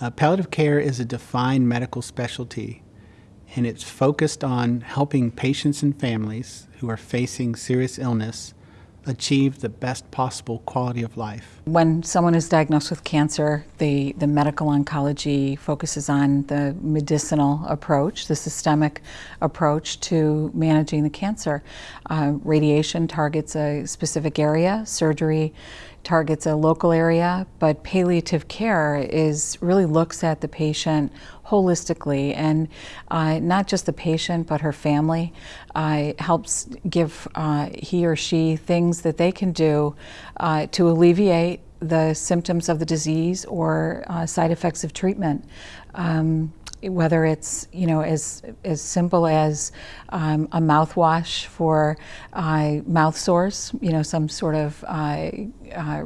Uh, palliative care is a defined medical specialty and it's focused on helping patients and families who are facing serious illness achieve the best possible quality of life. When someone is diagnosed with cancer, the, the medical oncology focuses on the medicinal approach, the systemic approach to managing the cancer. Uh, radiation targets a specific area, surgery targets a local area, but palliative care is really looks at the patient holistically and uh, not just the patient but her family uh, helps give uh, he or she things that they can do uh, to alleviate the symptoms of the disease or uh, side effects of treatment. Um, whether it's you know as as simple as um, a mouthwash for uh, mouth sores, you know some sort of uh, uh,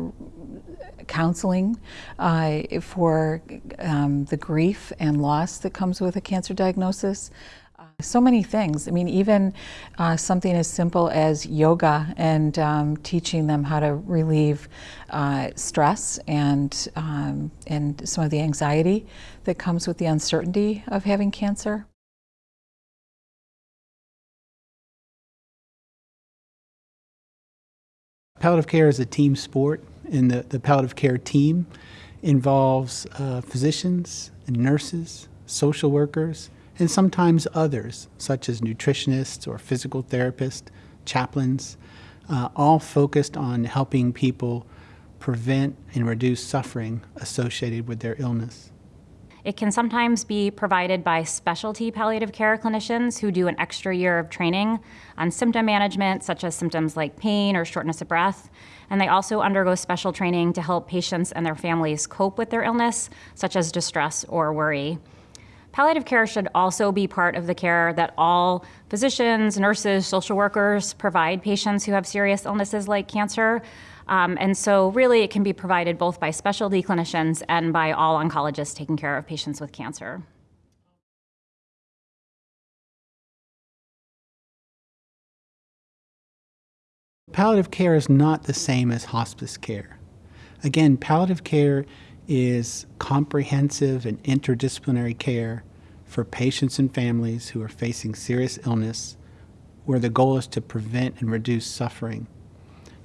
counseling uh, for um, the grief and loss that comes with a cancer diagnosis. So many things. I mean, even uh, something as simple as yoga and um, teaching them how to relieve uh, stress and um, and some of the anxiety that comes with the uncertainty of having cancer. Palliative care is a team sport, and the, the palliative care team involves uh, physicians and nurses, social workers, and sometimes others, such as nutritionists or physical therapists, chaplains, uh, all focused on helping people prevent and reduce suffering associated with their illness. It can sometimes be provided by specialty palliative care clinicians who do an extra year of training on symptom management, such as symptoms like pain or shortness of breath. And they also undergo special training to help patients and their families cope with their illness, such as distress or worry. Palliative care should also be part of the care that all physicians, nurses, social workers provide patients who have serious illnesses like cancer. Um, and so, really, it can be provided both by specialty clinicians and by all oncologists taking care of patients with cancer. Palliative care is not the same as hospice care. Again, palliative care is comprehensive and interdisciplinary care for patients and families who are facing serious illness where the goal is to prevent and reduce suffering.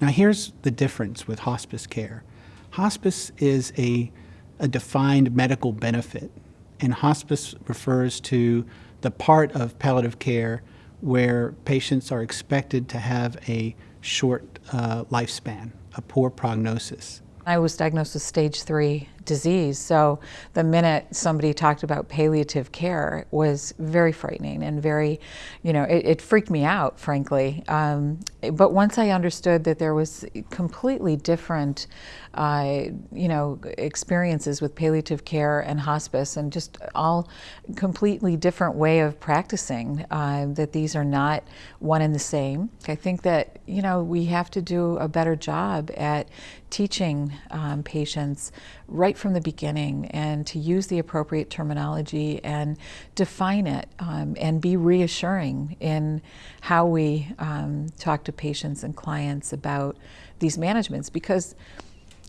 Now here's the difference with hospice care. Hospice is a, a defined medical benefit and hospice refers to the part of palliative care where patients are expected to have a short uh, lifespan, a poor prognosis. I was diagnosed with stage three disease. So the minute somebody talked about palliative care was very frightening and very, you know, it, it freaked me out, frankly. Um, but once I understood that there was completely different, uh, you know, experiences with palliative care and hospice, and just all completely different way of practicing. Uh, that these are not one and the same. I think that you know we have to do a better job at teaching um, patients right right from the beginning and to use the appropriate terminology and define it um, and be reassuring in how we um, talk to patients and clients about these managements. Because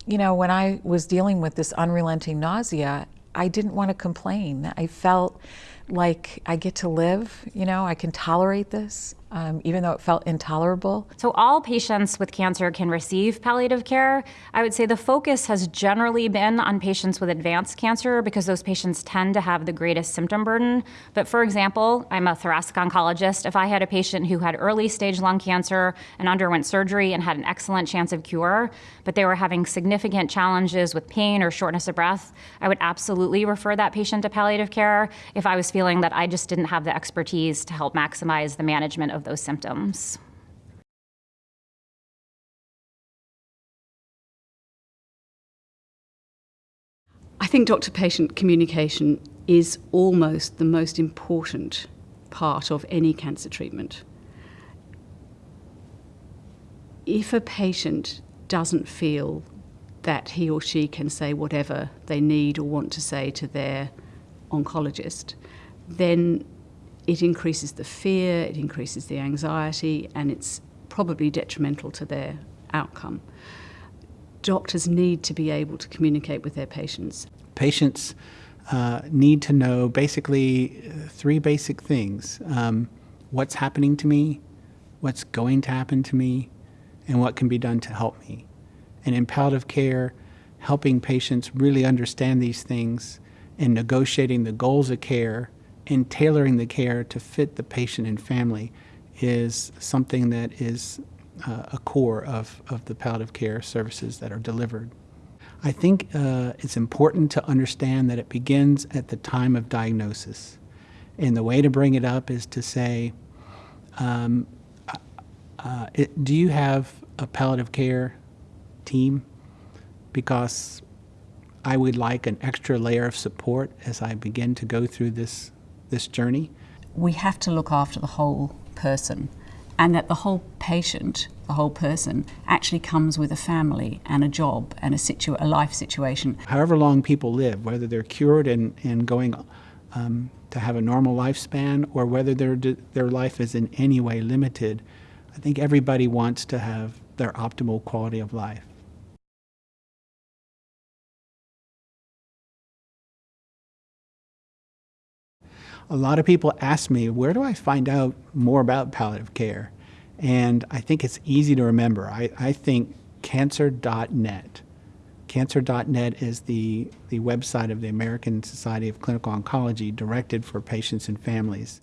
you know when I was dealing with this unrelenting nausea I didn't want to complain. I felt like I get to live you know I can tolerate this um, even though it felt intolerable. So, all patients with cancer can receive palliative care. I would say the focus has generally been on patients with advanced cancer because those patients tend to have the greatest symptom burden. But for example, I'm a thoracic oncologist. If I had a patient who had early stage lung cancer and underwent surgery and had an excellent chance of cure, but they were having significant challenges with pain or shortness of breath, I would absolutely refer that patient to palliative care if I was feeling that I just didn't have the expertise to help maximize the management of those symptoms. I think doctor patient communication is almost the most important part of any cancer treatment. If a patient doesn't feel that he or she can say whatever they need or want to say to their oncologist, then it increases the fear, it increases the anxiety, and it's probably detrimental to their outcome. Doctors need to be able to communicate with their patients. Patients uh, need to know basically uh, three basic things um, what's happening to me, what's going to happen to me, and what can be done to help me. And in palliative care, helping patients really understand these things and negotiating the goals of care and tailoring the care to fit the patient and family is something that is uh, a core of, of the palliative care services that are delivered. I think uh, it's important to understand that it begins at the time of diagnosis. And the way to bring it up is to say, um, uh, it, do you have a palliative care team? Because I would like an extra layer of support as I begin to go through this, this journey. we have to look after the whole person and that the whole patient the whole person actually comes with a family and a job and a, situ- a life situation However long people live, whether they're cured and, and going um, to have a normal lifespan or whether their, their life is in any way limited, I think everybody wants to have their optimal quality of life. A lot of people ask me, where do I find out more about palliative care? And I think it's easy to remember. I, I think cancer.net. Cancer.net is the, the website of the American Society of Clinical Oncology directed for patients and families.